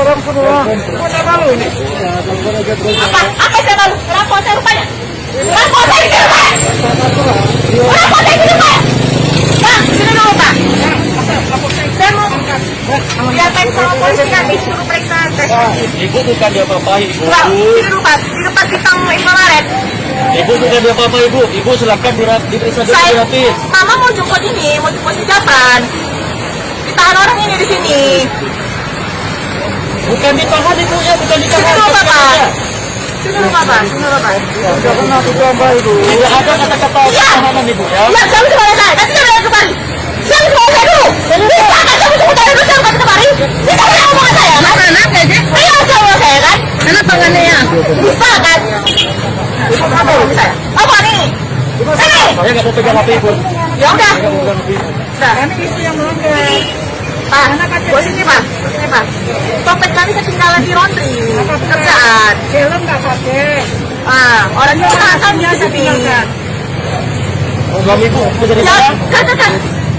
Apa? Apa saya malu? Kenapa saya rupanya? Kenapa saya di rumah? Kenapa saya di rumah? Bang, sini dulu Pak. Saya mau diapain sama polisi nanti suruh periksa tes. Ibu bukan dia apa ibu. Bang, sini dulu Pak. Di depan bintang Indomaret. Ibu bukan dia apa ibu. Ibu silakan diperiksa dulu Saya, gratis. Mama mau jemput ini, mau jemput si Japran. Ditahan orang ini di sini. Bukan ditahan ya, bukan Sini ditahan. Sini dulu Bapak. Sini dulu Bapak. Tidak pernah ditambah ibu. Tidak ada kata-kata Iya. tahanan ibu ya. Ya, saya bisa balik saya. Nanti saya balik kembali. Saya bisa balik saya dulu. Bisa kan saya bisa balik dulu, balik kembali. Bisa kan omongan saya kan? Anak aja. Iya, saya omongan saya kan? Anak pengennya. Bisa kan? Apa ini saya? Apa nih? Sini. Saya nggak mau pegang HP ibu. Ya udah. Ini istri yang melanggar. Pak, buat sini Pak, sini Pak. Dompet kami ketinggalan di laundry, kerjaan. Helm nggak pakai. Ah, orangnya kan di sini. Suami ibu kerja di Ya, mana? kan, kan, kan.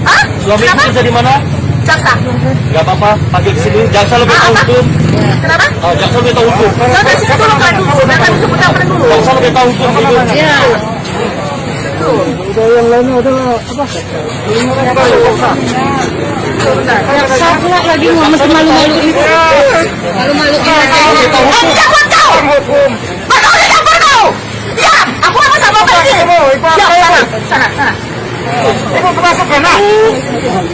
Hah? Suami ibu Kenapa? kerja di mana? Jaksa. Gak apa-apa, ke sini. Jaksa lebih Ah, tahu apa? hukum. Kenapa? Oh, jaksa lebih tahu hukum. Jangan sini dulu Pak dulu, kami sebut apa dulu. Jaksa lebih tahu hukum. Iya. Udah yang lainnya adalah apa? Saya pula lagi mau masih malu-malu ini. Malu-malu ini. Eh, jangan kau. Mana udah campur kau? Ya, aku apa sama kau ini? Ya, sana, sana, sana. Ibu termasuk kena.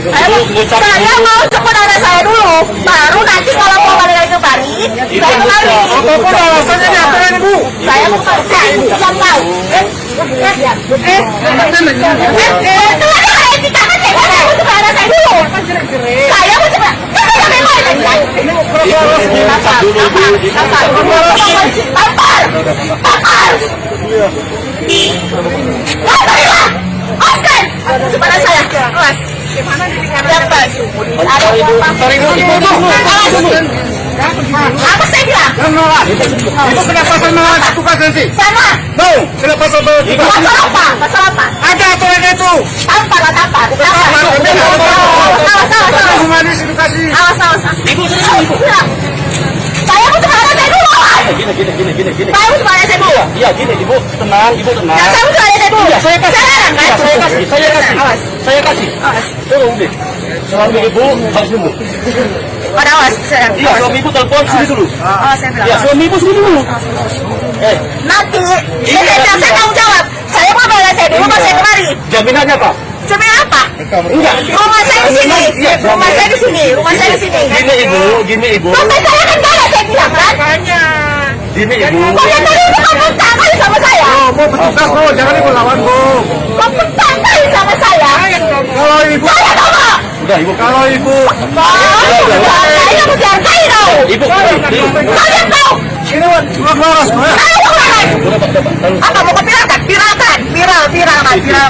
Saya mau, jemput anak saya dulu, baru nanti kalau mau balik lagi ke Bali, saya kembali. Apa pun alasannya diaturin ibu. Saya mau kembali, yang tahu. Eh, eh, eh, eh, eh, itu ada kayak etika kan ya? Saya dulu. Saya mau. Kan saya mau ini kan? Tampar, tampar, tampar, tampar, Oscar, kepada saya, awas. Dapat. Ada. Apa saya bilang? Ibu kenapa saya nolak tugas nanti? Sana. No. Kenapa saya bawa tugas? Pasal apa? Pasal apa? Ada aturan itu. Tampar lah tampar. Tampar. Awas, awas, awas. Humanis edukasi. Awas, awas, awas. Ibu, sini, Awas, ibu. Saya mau cuma anak saya dulu. Gini, gini, gini, gini, gini. Saya mau cuma anak saya dulu. Iya, gini, ibu. Tenang, ibu tenang. Nah, saya mau cuma anak saya dulu. Iya, saya kasih. Saya? Iya, saya kasih, saya kasih. Awas, Saya kasih. awas. Tolong deh. Suami ibu harus nunggu. Pada awas, saya. Iya, suami ibu telepon sini dulu. Awas, saya bilang. Iya, awas. suami ibu sini dulu. Eh, Nanti, Iya, saya bilang, saya tanggung jawab. Saya mau balik saya dulu, pas saya kemari. jaminannya apa? Cuma apa? Enggak. Rumah saya di sini. Iya, Rumah saya di sini. Rumah saya di sini. Gini ibu, gini ibu, Dompet saya kan ada, saya bilang kan? gini ibu. Kok yang tadi itu kamu kali sama saya? Oh, mau bertugas bu, jangan ibu lawan bu. Kamu kali sama saya? Kalau ibu, Saya tau Udah ibu. kalau ibu, Saya mau dihargai tau. Ibu, ibu. Kalian tau. ini keluar laras? Apa mau. Viral, viral viral.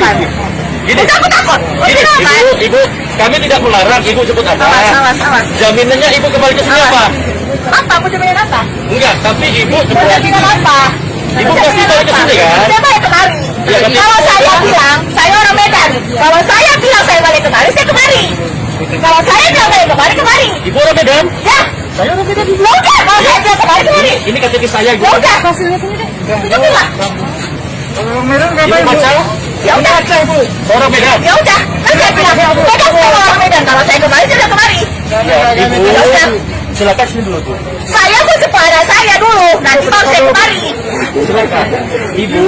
Gini, Udah aku takut. Gini, ibu, ibu, kami tidak melarang ibu Awas, awas, awas. Jaminannya ibu kembali ke sini apa? Apa? Aku jaminan apa? Enggak, tapi ibu jaminan apa? Ibu pasti balik ke apa? sini, kan? Saya balik kemari. Iya, Kalau saya bilang, saya orang Medan. Kalau saya bilang saya balik kemari, saya kemari. Kalau saya bilang balik kemari, kemari. Ibu orang Medan. Ya, Saya orang Medan. ya udah. Kalau saya bilang kemari, kemari. Ini KTP saya ibu. Ya udah. Hasilnya sini deh. Tunjukin lah. Kalau Medan Ibu ngapain bu? baca. Ya udah. Orang Medan. Ya udah. Kan saya bilang, Medan saya orang Medan. Kalau saya kemari, saya kemari. Ya, ibu. Ya udah. Silakan sini dulu bu. Saya mau kepada saya dulu. Nanti baru saya kemari. Silakan. Ibu,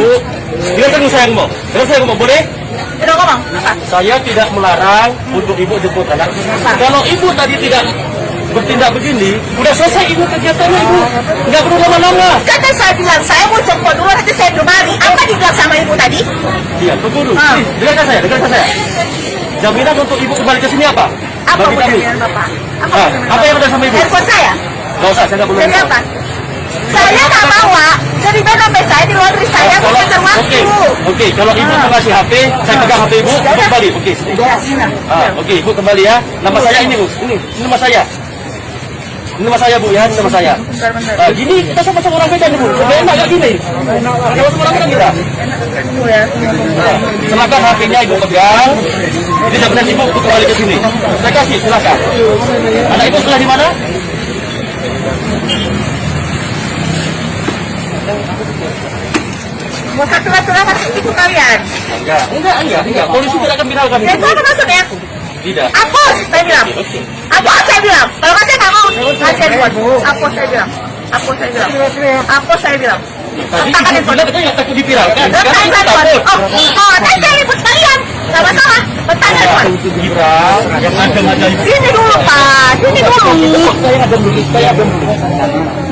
dengarkan dulu saya ngomong. Dengar saya ngomong, boleh? Udah ngomong. Saya tidak melarang untuk ibu jemput anak. Kalau ibu tadi tidak bertindak begini, udah selesai ibu kegiatannya ibu. Nggak perlu lama-lama. Kata saya bilang, saya mau jemput dulu, nanti saya kemari. Apa dibilang sama ibu tadi? Iya, tunggu dulu. Ah. Dengarkan saya, dengarkan saya. Jaminan untuk ibu kembali ke sini apa? Apa mau jaminan Bapak? Apa, Ah, jaminan apa yang ada sama ibu? Handphone saya? Nggak usah, saya nggak perlu. Jadi Saya nggak bawa. Jadi dompet saya di laundry saya Ah, mau kalau- waktu. Oke, oke. Kalau ibu mau kasih HP, saya pegang HP ibu, ibu kembali. Oke. Ya, sini. Ah, oke, ibu kembali ya. Nama saya ini bu, ini, ini nama saya. Ini nama saya bu ya, ini nama saya. Bentar, bentar. Ah, gini kita sama-sama orang Medan bu, lebih enak gak gini? Kita sama orang Medan kita. Ya. Nah, silakan HP-nya ibu pegang. Ini jaminan ibu untuk kembali ke sini. Saya kasih, silakan. Anak ibu sekolah di mana? Mau satu-satunya masuk itu kalian. Enggak, enggak, enggak, enggak. Polisi tidak akan bilang kami. Ya itu apa maksudnya? Tidak. Hapus, saya bilang. Hapus, saya bilang. Kalau nggak saya nggak mau. Saya buat. Hapus, saya bilang. Hapus, saya bilang. Hapus, saya bilang. Tadi bilang katanya takut Sekarang takut. Oh, oh, saya ribut masalah. Viral. Sini dulu, Pak. Sini dulu. Saya ada dulu, saya ada dulu.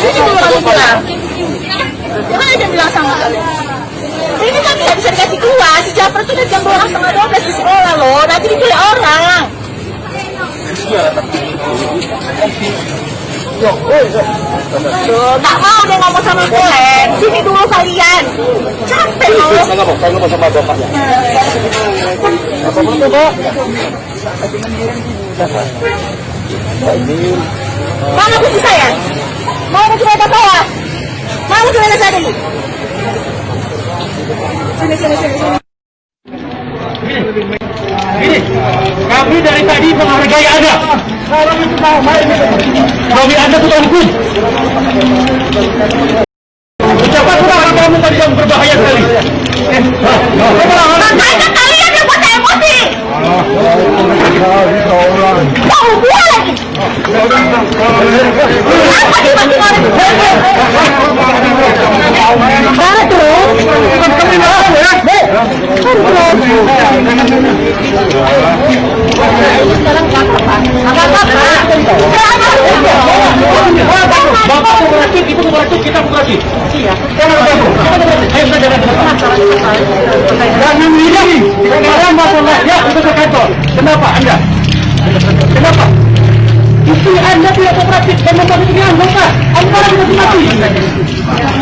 Sini dulu kamu bilang. Sama kalian. Ini kan tidak bisa dikasih keluar. Si Jafar itu jam 12 setengah 12 di sekolah loh. Nanti diculik orang. Tuh, mau dia ngomong sama Kolen. Sini dulu kalian. Capek loh. Saya mau, saya nggak mau sama bapaknya. Apa itu, Pak? Mana kunci saya? Mau kunci motor saya? Mau kunci motor saya dulu? Sini, sini, sini. sini. Ini, kami dari tadi menghargai Anda. Kami Anda sudah hukum. Ucapan sudah kamu tadi yang berbahaya sekali. Makanya kalian yang buat emosi. Kenapa Anda? Kenapa? Istri Anda tidak kooperatif dan membuat ini anggota. Anda tidak mati.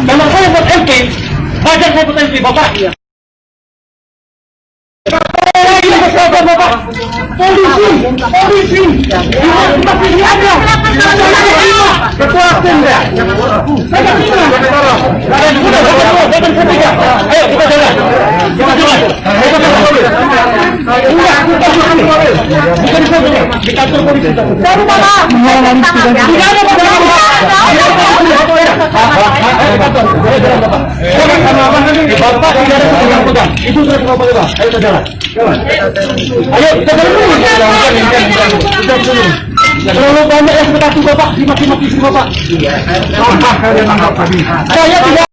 Kalau saya buat MP, wajar saya buat MP, Bapak. Bapak. Polisi, polisi. Saya dengan saya. Ayo kita jalan. Kita jalan. Kita jalan. Enggak, kita jalan. Bukan di sana. Di kantor polisi. Baru mama. Tidak ada Bapak tidak ada. Itu sudah. Ayo kita jalan. Ayo kita jalan dulu. Terlalu banyak yang kita bapak. Bapak. Saya tidak